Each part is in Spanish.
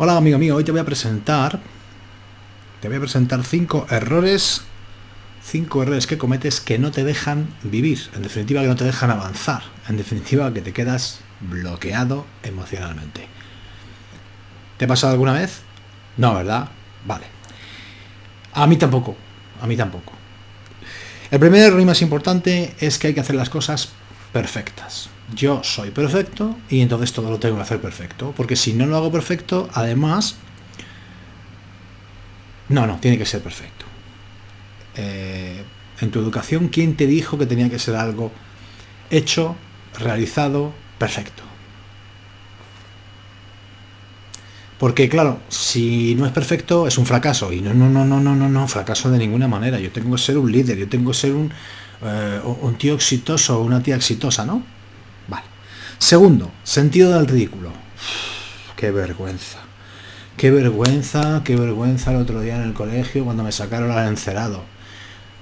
Hola amigo mío, hoy te voy a presentar te voy a presentar cinco errores cinco errores que cometes que no te dejan vivir, en definitiva que no te dejan avanzar, en definitiva que te quedas bloqueado emocionalmente. ¿Te ha pasado alguna vez? No, ¿verdad? Vale. A mí tampoco, a mí tampoco. El primer error y más importante es que hay que hacer las cosas perfectas. Yo soy perfecto y entonces todo lo tengo que hacer perfecto. Porque si no lo hago perfecto, además... No, no, tiene que ser perfecto. Eh, en tu educación, ¿quién te dijo que tenía que ser algo hecho, realizado, perfecto? Porque claro, si no es perfecto es un fracaso. Y no, no, no, no, no, no, no, fracaso de ninguna manera. Yo tengo que ser un líder, yo tengo que ser un, eh, un tío exitoso una tía exitosa, ¿no? Segundo, sentido del ridículo. qué vergüenza. Qué vergüenza, qué vergüenza el otro día en el colegio cuando me sacaron al encerado.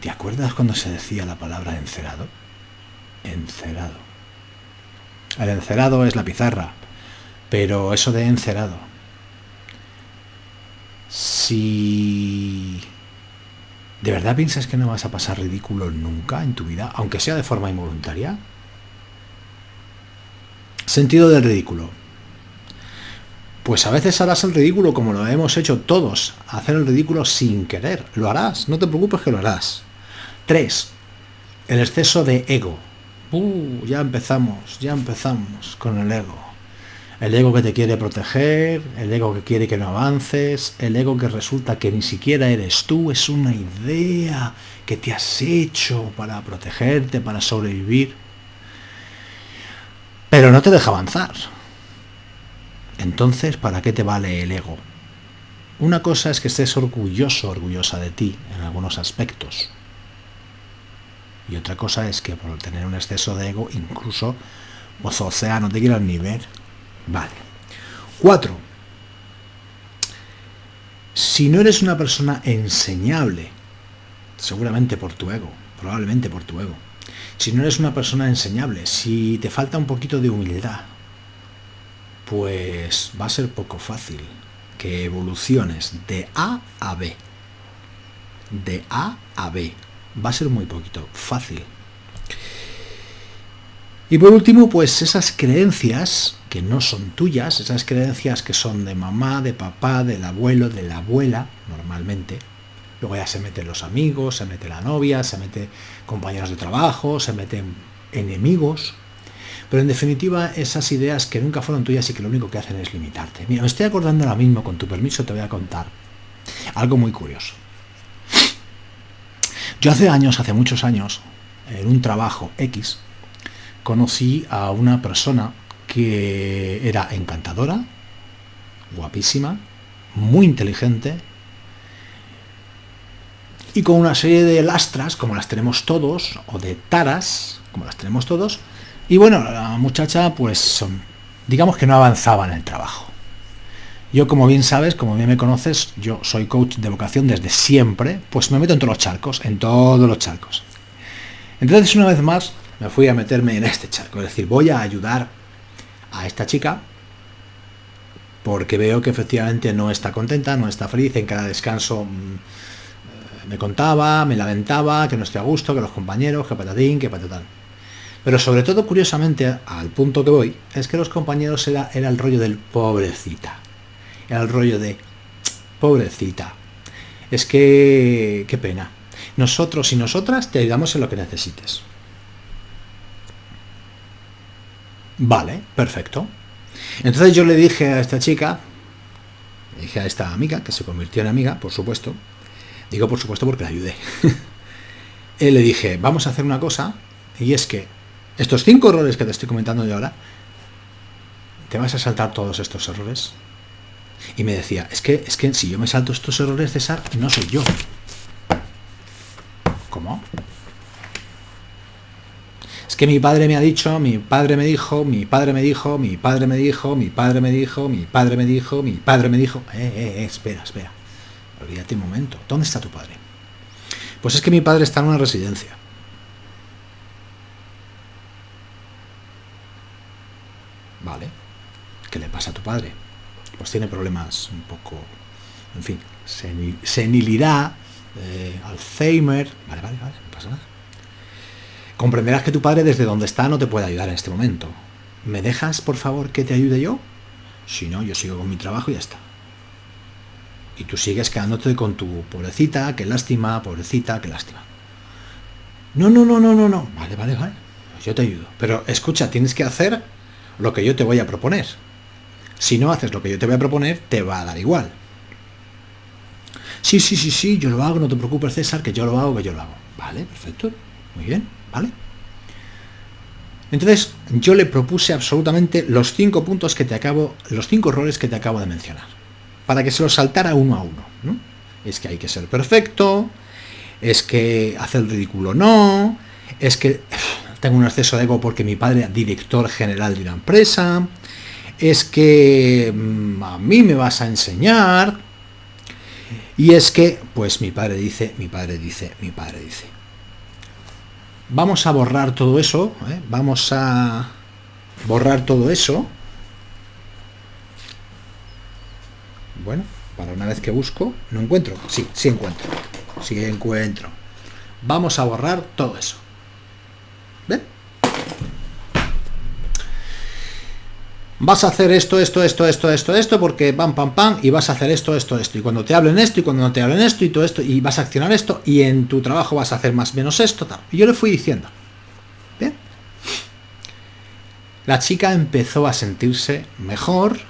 ¿Te acuerdas cuando se decía la palabra encerado? Encerado. El encerado es la pizarra, pero eso de encerado. Si ¿De verdad piensas que no vas a pasar ridículo nunca en tu vida, aunque sea de forma involuntaria? Sentido del ridículo. Pues a veces harás el ridículo como lo hemos hecho todos, hacer el ridículo sin querer. Lo harás, no te preocupes que lo harás. 3. El exceso de ego. Uh, ya empezamos, ya empezamos con el ego. El ego que te quiere proteger, el ego que quiere que no avances, el ego que resulta que ni siquiera eres tú, es una idea que te has hecho para protegerte, para sobrevivir. Pero no te deja avanzar. Entonces, ¿para qué te vale el ego? Una cosa es que estés orgulloso, orgullosa de ti en algunos aspectos. Y otra cosa es que por tener un exceso de ego, incluso, o sea, no te quieras ni ver. Vale. Cuatro. Si no eres una persona enseñable, seguramente por tu ego, probablemente por tu ego, si no eres una persona enseñable, si te falta un poquito de humildad, pues va a ser poco fácil que evoluciones de A a B. De A a B. Va a ser muy poquito fácil. Y por último, pues esas creencias que no son tuyas, esas creencias que son de mamá, de papá, del abuelo, de la abuela, normalmente. Luego ya se meten los amigos, se mete la novia, se mete compañeros de trabajo, se meten enemigos. Pero en definitiva, esas ideas que nunca fueron tuyas y que lo único que hacen es limitarte. Mira, me estoy acordando ahora mismo, con tu permiso te voy a contar algo muy curioso. Yo hace años, hace muchos años, en un trabajo X, conocí a una persona que era encantadora, guapísima, muy inteligente y con una serie de lastras, como las tenemos todos, o de taras, como las tenemos todos, y bueno, la muchacha pues digamos que no avanzaba en el trabajo. Yo, como bien sabes, como bien me conoces, yo soy coach de vocación desde siempre, pues me meto en todos los charcos, en todos los charcos. Entonces, una vez más, me fui a meterme en este charco, es decir, voy a ayudar a esta chica porque veo que efectivamente no está contenta, no está feliz, en cada descanso mm, me contaba, me lamentaba, que no estoy a gusto, que los compañeros, que patatín, que patatán. Pero sobre todo, curiosamente, al punto que voy, es que los compañeros era, el rollo del pobrecita. Era el rollo de pobrecita. Es que, qué pena. Nosotros y nosotras te ayudamos en lo que necesites. Vale, perfecto. Entonces yo le dije a esta chica, dije a esta amiga, que se convirtió en amiga, por supuesto, digo por supuesto porque la ayudé, le dije, vamos a hacer una cosa, y es que estos cinco errores que te estoy comentando yo ahora, te vas a saltar todos estos errores. Y me decía, es que, es que si yo me salto estos errores, César, no soy yo. ¿Cómo? Es que mi padre me ha dicho, mi padre me dijo, mi padre me dijo, mi padre me dijo, mi padre me dijo, mi padre me dijo, mi padre me dijo... Eh, eh, eh, espera, espera. Olvídate un momento. ¿Dónde está tu padre? Pues es que mi padre está en una residencia. Vale. ¿Qué le pasa a tu padre? pues tiene problemas un poco, en fin, senilidad, eh, Alzheimer, vale, vale, vale, no pasa nada. Comprenderás que tu padre desde donde está no te puede ayudar en este momento. ¿Me dejas, por favor, que te ayude yo? Si no, yo sigo con mi trabajo y ya está. Y tú sigues quedándote con tu pobrecita, qué lástima, pobrecita, qué lástima. No, no, no, no, no, no. Vale, vale, vale. Yo te ayudo. Pero escucha, tienes que hacer lo que yo te voy a proponer. Si no haces lo que yo te voy a proponer, te va a dar igual. Sí, sí, sí, sí, yo lo hago, no te preocupes, César, que yo lo hago, que yo lo hago. Vale, perfecto. Muy bien, ¿vale? Entonces, yo le propuse absolutamente los cinco puntos que te acabo, los cinco errores que te acabo de mencionar, para que se los saltara uno a uno. ¿no? Es que hay que ser perfecto, es que hacer ridículo no, es que tengo un exceso de ego porque mi padre es director general de una empresa, es que mm, a mí me vas a enseñar, y es que, pues mi padre dice, mi padre dice, mi padre dice. Vamos a borrar todo eso, ¿eh? vamos a borrar todo eso. Bueno, para una vez que busco, no encuentro. Sí, sí encuentro. Sí encuentro. Vamos a borrar todo eso. vas a hacer esto, esto, esto, esto, esto, esto, porque pam, pam, pam, y vas a hacer esto, esto, esto. Y cuando te hablen esto, y cuando no te hablen esto, y todo esto, y vas a accionar esto, y en tu trabajo vas a hacer más o menos esto, tal. Y yo le fui diciendo. Bien. La chica empezó a sentirse mejor,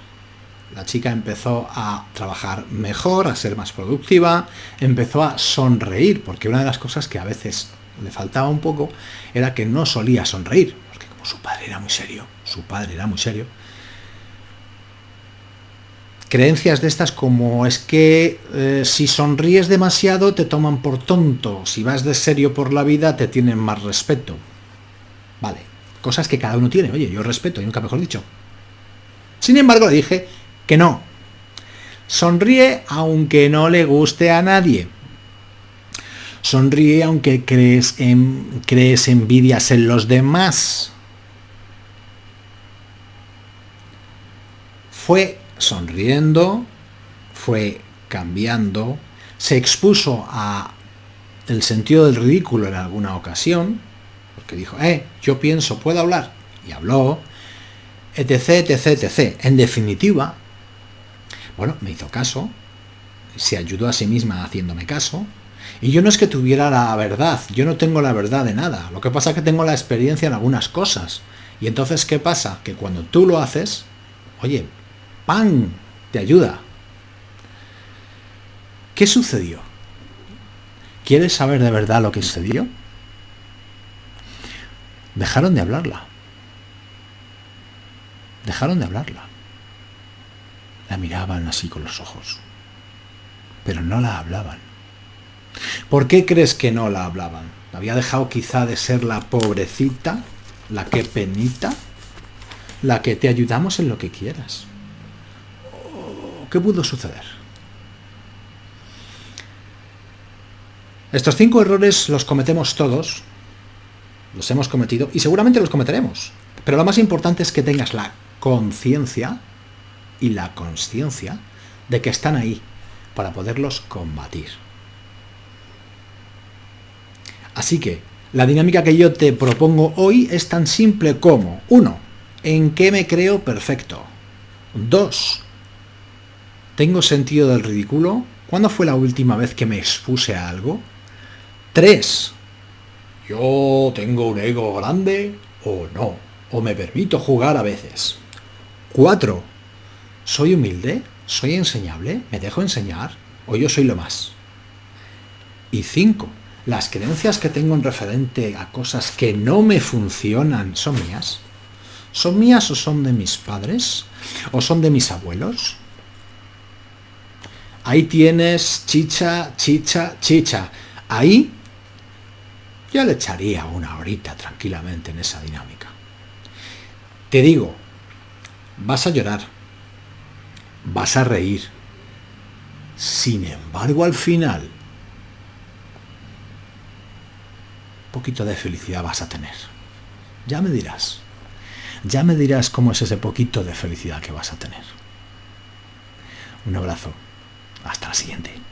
la chica empezó a trabajar mejor, a ser más productiva, empezó a sonreír, porque una de las cosas que a veces le faltaba un poco era que no solía sonreír, porque como su padre era muy serio, su padre era muy serio, creencias de estas como es que eh, si sonríes demasiado te toman por tonto, si vas de serio por la vida te tienen más respeto. Vale, cosas que cada uno tiene, oye, yo respeto, y nunca mejor dicho. Sin embargo, le dije que no. Sonríe aunque no le guste a nadie. Sonríe aunque crees, en, crees envidias en los demás. Fue sonriendo, fue cambiando, se expuso a el sentido del ridículo en alguna ocasión, porque dijo, eh, yo pienso, puedo hablar, y habló, etc, etc, etc. En definitiva, bueno, me hizo caso, se ayudó a sí misma haciéndome caso, y yo no es que tuviera la verdad, yo no tengo la verdad de nada, lo que pasa es que tengo la experiencia en algunas cosas. Y entonces, ¿qué pasa? Que cuando tú lo haces, oye, ¡Pan! Te ayuda. ¿Qué sucedió? ¿Quieres saber de verdad lo que sucedió? Dejaron de hablarla. Dejaron de hablarla. La miraban así con los ojos. Pero no la hablaban. ¿Por qué crees que no la hablaban? ¿Había dejado quizá de ser la pobrecita? ¿La que penita? ¿La que te ayudamos en lo que quieras? ¿Qué pudo suceder? Estos cinco errores los cometemos todos, los hemos cometido y seguramente los cometeremos. Pero lo más importante es que tengas la conciencia y la consciencia de que están ahí para poderlos combatir. Así que la dinámica que yo te propongo hoy es tan simple como 1. ¿En qué me creo perfecto? 2. ¿Tengo sentido del ridículo? ¿Cuándo fue la última vez que me expuse a algo? 3. ¿Yo tengo un ego grande o no? ¿O me permito jugar a veces? 4. ¿Soy humilde? ¿Soy enseñable? ¿Me dejo enseñar? ¿O yo soy lo más? Y 5. ¿Las creencias que tengo en referente a cosas que no me funcionan son mías? ¿Son mías o son de mis padres? ¿O son de mis abuelos? Ahí tienes chicha, chicha, chicha. Ahí yo le echaría una horita tranquilamente en esa dinámica. Te digo, vas a llorar, vas a reír. Sin embargo, al final, un poquito de felicidad vas a tener. Ya me dirás. Ya me dirás cómo es ese poquito de felicidad que vas a tener. Un abrazo. Hasta la siguiente.